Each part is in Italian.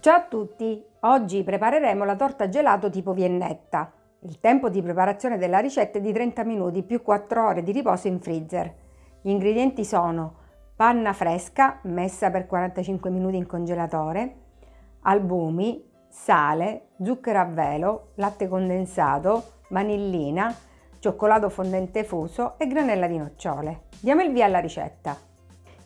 Ciao a tutti! Oggi prepareremo la torta gelato tipo viennetta. Il tempo di preparazione della ricetta è di 30 minuti più 4 ore di riposo in freezer. Gli ingredienti sono panna fresca messa per 45 minuti in congelatore, albumi, sale, zucchero a velo, latte condensato, vanillina, cioccolato fondente fuso e granella di nocciole. Diamo il via alla ricetta.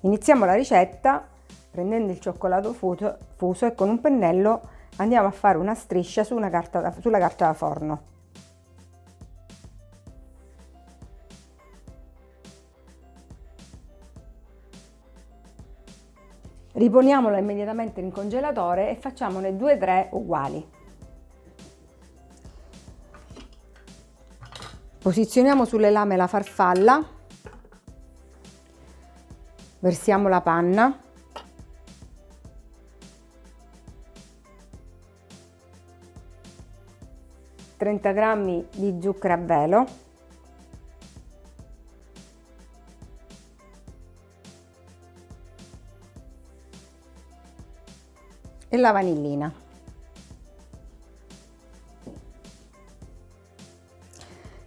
Iniziamo la ricetta prendendo il cioccolato fuso, fuso e con un pennello andiamo a fare una striscia su una carta da, sulla carta da forno. Riponiamolo immediatamente in congelatore e facciamone 2-3 uguali. Posizioniamo sulle lame la farfalla, versiamo la panna 30 g di zucchero a velo e la vanillina.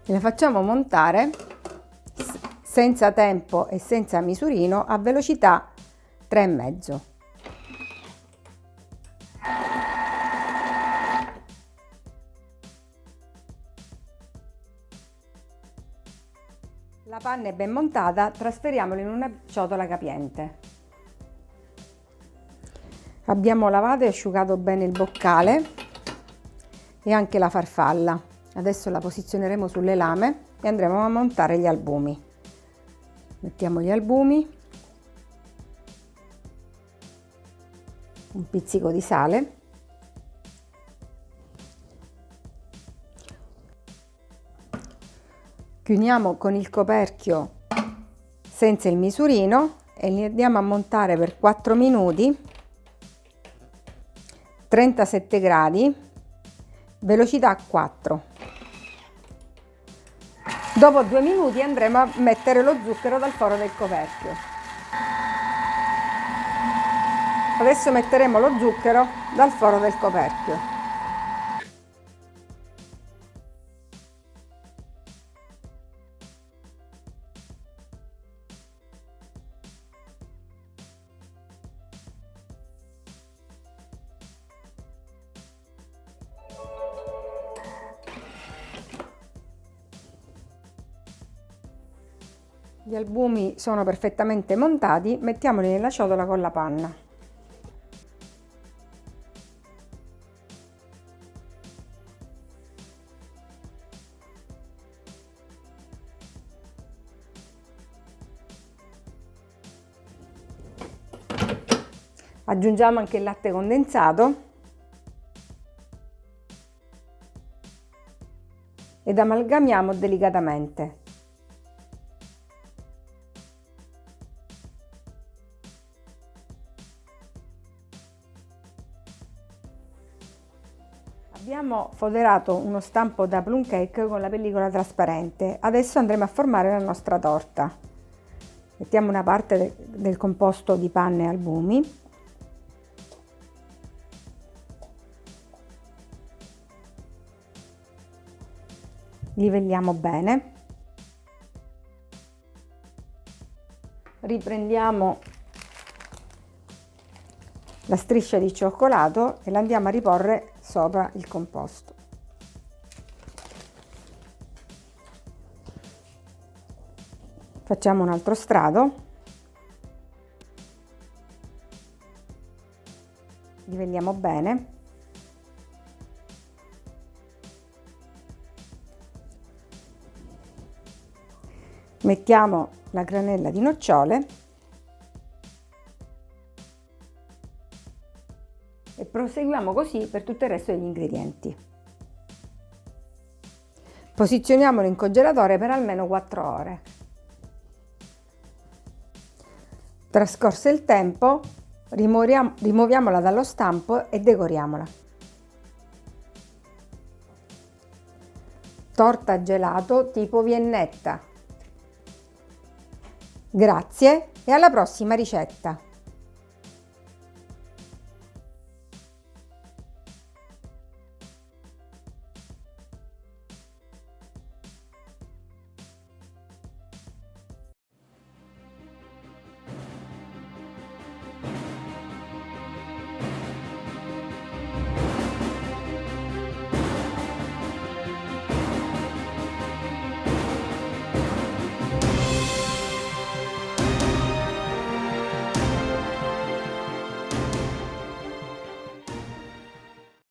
E la facciamo montare senza tempo e senza misurino a velocità 3,5. La panna è ben montata, trasferiamola in una ciotola capiente. Abbiamo lavato e asciugato bene il boccale e anche la farfalla. Adesso la posizioneremo sulle lame e andremo a montare gli albumi. Mettiamo gli albumi, un pizzico di sale chiudiamo con il coperchio senza il misurino e li andiamo a montare per 4 minuti 37 gradi velocità 4 dopo due minuti andremo a mettere lo zucchero dal foro del coperchio. Adesso metteremo lo zucchero dal foro del coperchio Gli albumi sono perfettamente montati, mettiamoli nella ciotola con la panna. Aggiungiamo anche il latte condensato ed amalgamiamo delicatamente. Abbiamo foderato uno stampo da plum cake con la pellicola trasparente. Adesso andremo a formare la nostra torta. Mettiamo una parte de del composto di panna e albumi. Livelliamo bene. Riprendiamo la striscia di cioccolato e la andiamo a riporre sopra il composto. Facciamo un altro strato. Livelliamo bene. Mettiamo la granella di nocciole e proseguiamo così per tutto il resto degli ingredienti. Posizioniamolo in congelatore per almeno 4 ore. Trascorso il tempo, rimuoviamola dallo stampo e decoriamola. Torta gelato tipo viennetta. Grazie e alla prossima ricetta!